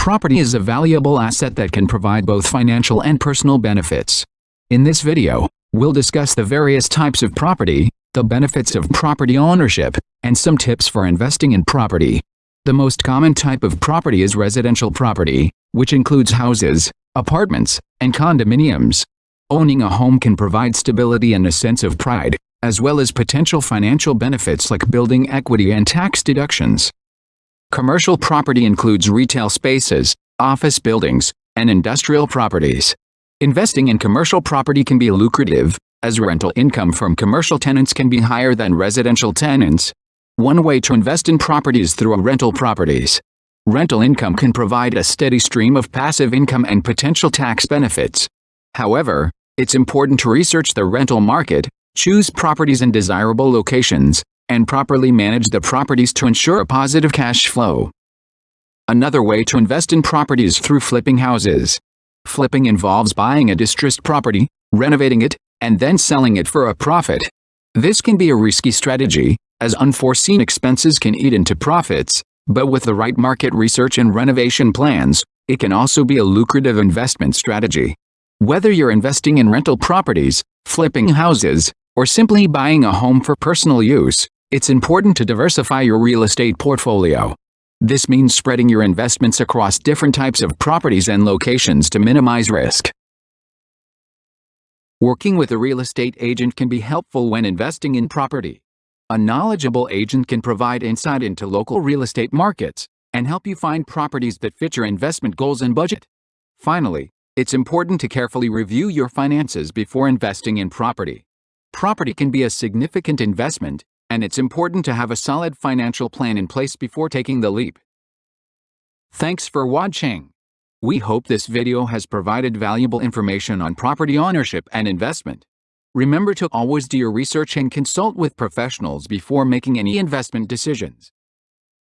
Property is a valuable asset that can provide both financial and personal benefits. In this video, we'll discuss the various types of property, the benefits of property ownership, and some tips for investing in property. The most common type of property is residential property, which includes houses, apartments, and condominiums. Owning a home can provide stability and a sense of pride, as well as potential financial benefits like building equity and tax deductions. Commercial property includes retail spaces, office buildings, and industrial properties. Investing in commercial property can be lucrative, as rental income from commercial tenants can be higher than residential tenants. One way to invest in property is through rental properties. Rental income can provide a steady stream of passive income and potential tax benefits. However, it's important to research the rental market, choose properties in desirable locations, and properly manage the properties to ensure a positive cash flow. Another way to invest in property is through flipping houses. Flipping involves buying a distressed property, renovating it, and then selling it for a profit. This can be a risky strategy, as unforeseen expenses can eat into profits, but with the right market research and renovation plans, it can also be a lucrative investment strategy. Whether you're investing in rental properties, flipping houses, or simply buying a home for personal use, it's important to diversify your real estate portfolio. This means spreading your investments across different types of properties and locations to minimize risk. Working with a real estate agent can be helpful when investing in property. A knowledgeable agent can provide insight into local real estate markets and help you find properties that fit your investment goals and budget. Finally, it's important to carefully review your finances before investing in property. Property can be a significant investment, and it's important to have a solid financial plan in place before taking the leap. Thanks for watching. We hope this video has provided valuable information on property ownership and investment. Remember to always do your research and consult with professionals before making any investment decisions.